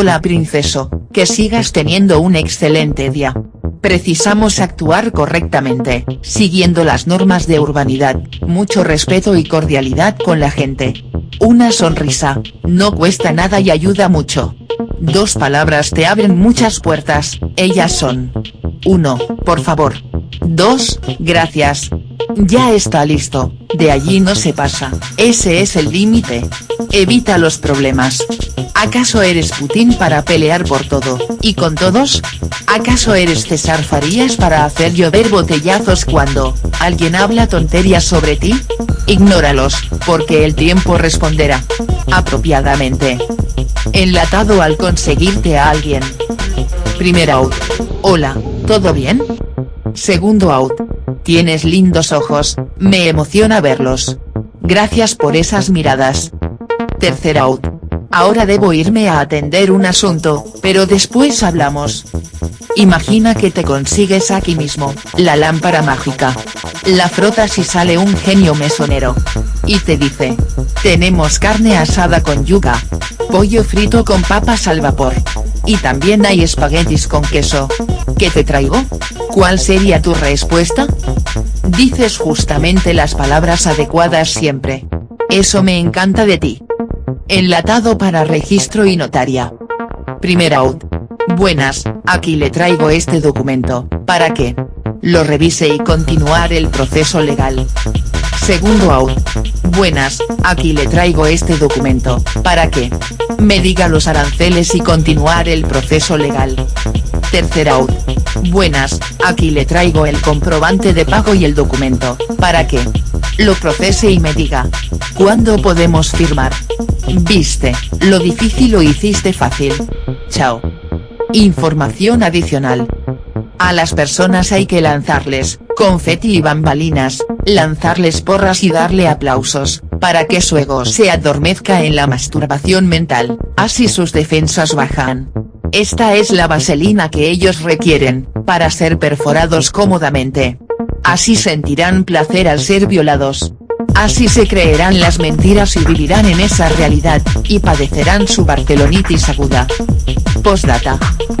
Hola princeso, que sigas teniendo un excelente día. Precisamos actuar correctamente, siguiendo las normas de urbanidad, mucho respeto y cordialidad con la gente. Una sonrisa, no cuesta nada y ayuda mucho. Dos palabras te abren muchas puertas, ellas son. 1, por favor. 2, gracias. Ya está listo, de allí no se pasa, ese es el límite. Evita los problemas. ¿Acaso eres Putin para pelear por todo, y con todos? ¿Acaso eres César Farías para hacer llover botellazos cuando, alguien habla tonterías sobre ti? Ignóralos, porque el tiempo responderá. Apropiadamente. Enlatado al conseguirte a alguien. Primer out. Hola, ¿todo bien? Segundo out. Tienes lindos ojos, me emociona verlos. Gracias por esas miradas. Tercer out. Ahora debo irme a atender un asunto, pero después hablamos. Imagina que te consigues aquí mismo, la lámpara mágica. La frotas y sale un genio mesonero. Y te dice. Tenemos carne asada con yuca. Pollo frito con papas al vapor. Y también hay espaguetis con queso. ¿Qué te traigo? ¿Cuál sería tu respuesta? Dices justamente las palabras adecuadas siempre. Eso me encanta de ti. Enlatado para registro y notaria. Primer out. Buenas, aquí le traigo este documento, ¿para qué? Lo revise y continuar el proceso legal. Segundo out. Buenas, aquí le traigo este documento, ¿para qué? Me diga los aranceles y continuar el proceso legal. Tercer out. Buenas, aquí le traigo el comprobante de pago y el documento, ¿para qué? Lo procese y me diga. ¿Cuándo podemos firmar? Viste, lo difícil lo hiciste fácil. Chao. Información adicional. A las personas hay que lanzarles, confeti y bambalinas, lanzarles porras y darle aplausos, para que su ego se adormezca en la masturbación mental, así sus defensas bajan. Esta es la vaselina que ellos requieren, para ser perforados cómodamente. Así sentirán placer al ser violados. Así se creerán las mentiras y vivirán en esa realidad, y padecerán su barcelonitis aguda. Postdata.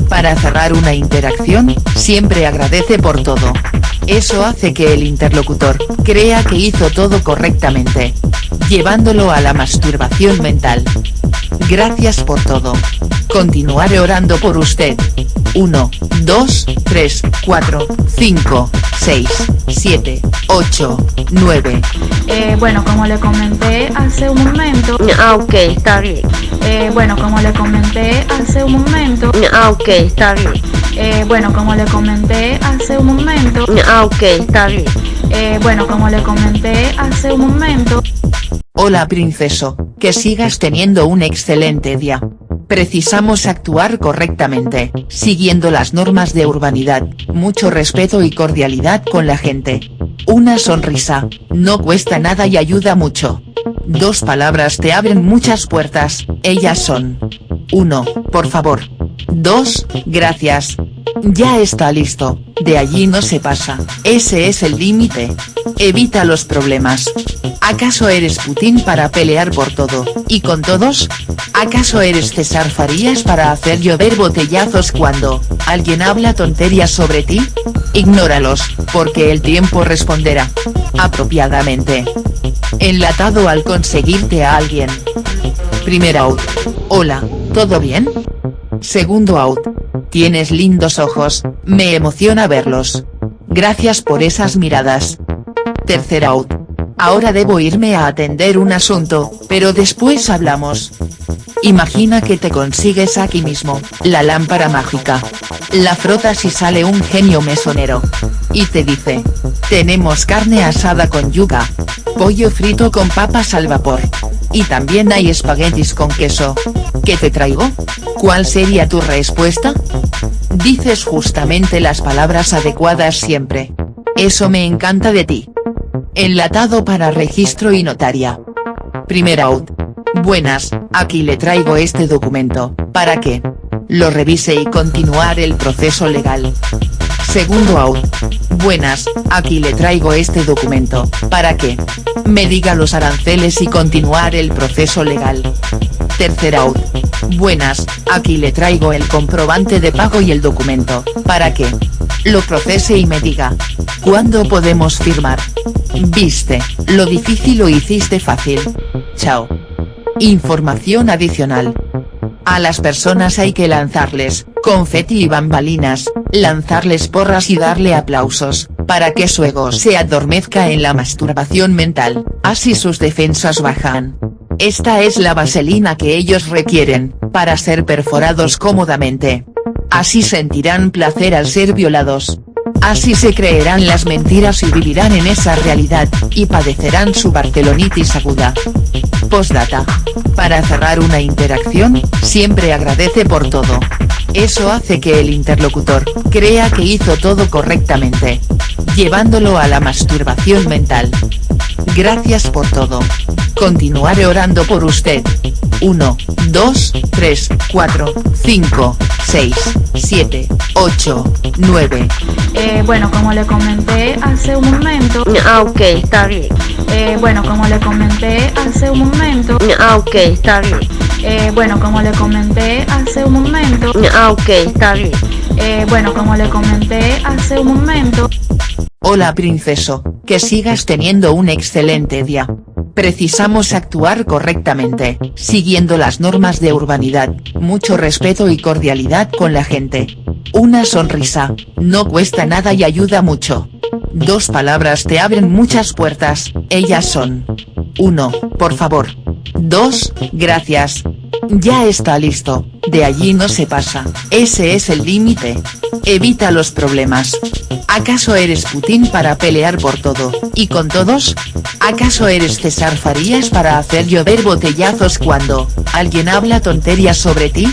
Para cerrar una interacción, siempre agradece por todo. Eso hace que el interlocutor, crea que hizo todo correctamente. Llevándolo a la masturbación mental. Gracias por todo. Continuaré orando por usted. 1, 2, 3, 4, 5, 6, 7, 8, 9. Eh, bueno, como le comenté hace un momento. Ah, ok, está bien. Eh, bueno, como le comenté hace un momento. Ah, ok, está bien. Eh, bueno, como le comenté hace un momento. Ah, ok, está bien. Eh, bueno, como le comenté hace un momento. Hola princeso, que sigas teniendo un excelente día. Precisamos actuar correctamente, siguiendo las normas de urbanidad, mucho respeto y cordialidad con la gente. Una sonrisa, no cuesta nada y ayuda mucho. Dos palabras te abren muchas puertas, ellas son. 1, por favor. 2, gracias. Ya está listo, de allí no se pasa, ese es el límite. Evita los problemas. ¿Acaso eres Putin para pelear por todo, y con todos? ¿Acaso eres César Farías para hacer llover botellazos cuando, alguien habla tonterías sobre ti? Ignóralos, porque el tiempo responderá. Apropiadamente. Enlatado al conseguirte a alguien. Primer out. Hola, ¿todo bien? Segundo out. Tienes lindos ojos, me emociona verlos. Gracias por esas miradas. Tercer out. Ahora debo irme a atender un asunto, pero después hablamos. Imagina que te consigues aquí mismo, la lámpara mágica. La frotas y sale un genio mesonero. Y te dice. Tenemos carne asada con yuca. Pollo frito con papas al vapor. Y también hay espaguetis con queso. ¿Qué te traigo? ¿Cuál sería tu respuesta? Dices justamente las palabras adecuadas siempre. Eso me encanta de ti. Enlatado para registro y notaria. Primer out. Buenas, aquí le traigo este documento, ¿para qué? Lo revise y continuar el proceso legal. Segundo out. Buenas, aquí le traigo este documento, ¿para qué? Me diga los aranceles y continuar el proceso legal. Tercer out. Buenas, aquí le traigo el comprobante de pago y el documento, para que lo procese y me diga. ¿Cuándo podemos firmar? Viste, lo difícil lo hiciste fácil. Chao. Información adicional. A las personas hay que lanzarles, confeti y bambalinas, lanzarles porras y darle aplausos, para que su ego se adormezca en la masturbación mental, así sus defensas bajan. Esta es la vaselina que ellos requieren, para ser perforados cómodamente. Así sentirán placer al ser violados. Así se creerán las mentiras y vivirán en esa realidad, y padecerán su barcelonitis aguda. Postdata. Para cerrar una interacción, siempre agradece por todo. Eso hace que el interlocutor, crea que hizo todo correctamente. Llevándolo a la masturbación mental. Gracias por todo. Continuaré orando por usted. 1, 2, 3, 4, 5, 6, 7, 8, 9. Eh, bueno, como le comenté hace un momento, Ah, ok, está bien. eh, bueno, como le comenté hace un momento, Ah, ok, está bien. eh, bueno, como le comenté hace un momento, Ah, ok, está bien. eh, bueno, como le comenté hace un momento, Hola princeso, que sigas teniendo un excelente día. Precisamos actuar correctamente, siguiendo las normas de urbanidad, mucho respeto y cordialidad con la gente. Una sonrisa, no cuesta nada y ayuda mucho. Dos palabras te abren muchas puertas, ellas son. 1. Por favor. 2. Gracias. Ya está listo, de allí no se pasa, ese es el límite. Evita los problemas. ¿Acaso eres Putin para pelear por todo, y con todos? ¿Acaso eres César Farías para hacer llover botellazos cuando, alguien habla tonterías sobre ti?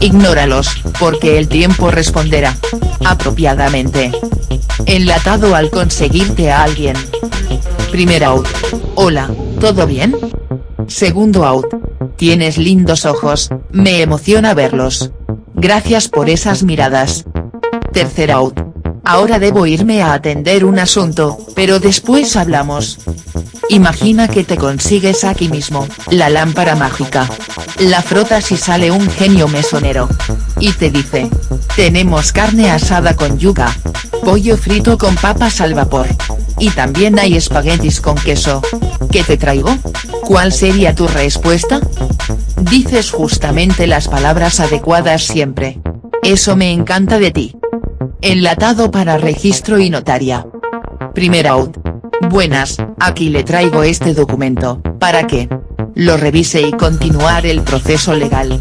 Ignóralos, porque el tiempo responderá. Apropiadamente. Enlatado al conseguirte a alguien. Primer out. Hola, ¿todo bien? Segundo out. Tienes lindos ojos, me emociona verlos. Gracias por esas miradas. Tercer out. Ahora debo irme a atender un asunto, pero después hablamos. Imagina que te consigues aquí mismo, la lámpara mágica. La frotas y sale un genio mesonero. Y te dice. Tenemos carne asada con yuca. Pollo frito con papas al vapor. Y también hay espaguetis con queso. ¿Qué te traigo? ¿Cuál sería tu respuesta? Dices justamente las palabras adecuadas siempre. Eso me encanta de ti. Enlatado para registro y notaria. Primer out. Buenas, aquí le traigo este documento, para que lo revise y continuar el proceso legal.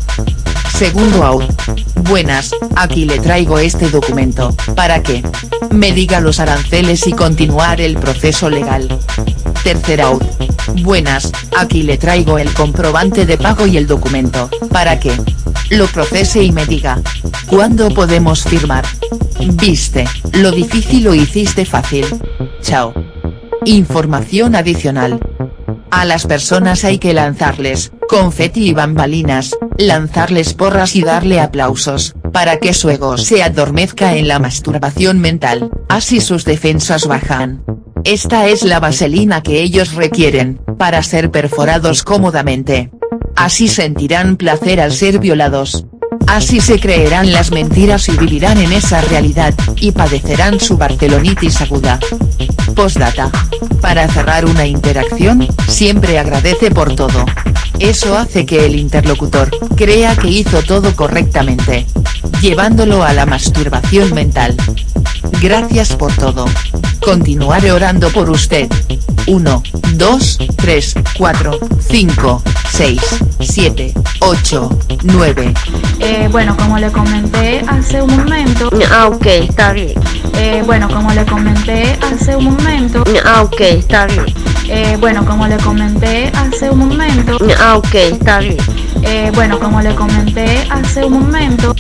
Segundo out. Buenas, aquí le traigo este documento, para que me diga los aranceles y continuar el proceso legal. Tercer out. Buenas, aquí le traigo el comprobante de pago y el documento, para que lo procese y me diga. ¿Cuándo podemos firmar? Viste, lo difícil lo hiciste fácil. Chao. Información adicional. A las personas hay que lanzarles, confeti y bambalinas, lanzarles porras y darle aplausos, para que su ego se adormezca en la masturbación mental, así sus defensas bajan. Esta es la vaselina que ellos requieren, para ser perforados cómodamente. Así sentirán placer al ser violados. Así se creerán las mentiras y vivirán en esa realidad, y padecerán su barcelonitis aguda. Postdata. Para cerrar una interacción, siempre agradece por todo. Eso hace que el interlocutor, crea que hizo todo correctamente. Llevándolo a la masturbación mental. Gracias por todo. Continuaré orando por usted. 1, 2, 3, 4, 5, 6, 7, 8, 9. eh, bueno, como le comenté hace un momento, Ah, ok, está bien. eh, bueno, como le comenté hace un momento, Ah, ok, está bien. eh, bueno, como le comenté hace un momento, Ah, ok, está bien. eh, bueno, como le comenté hace un momento,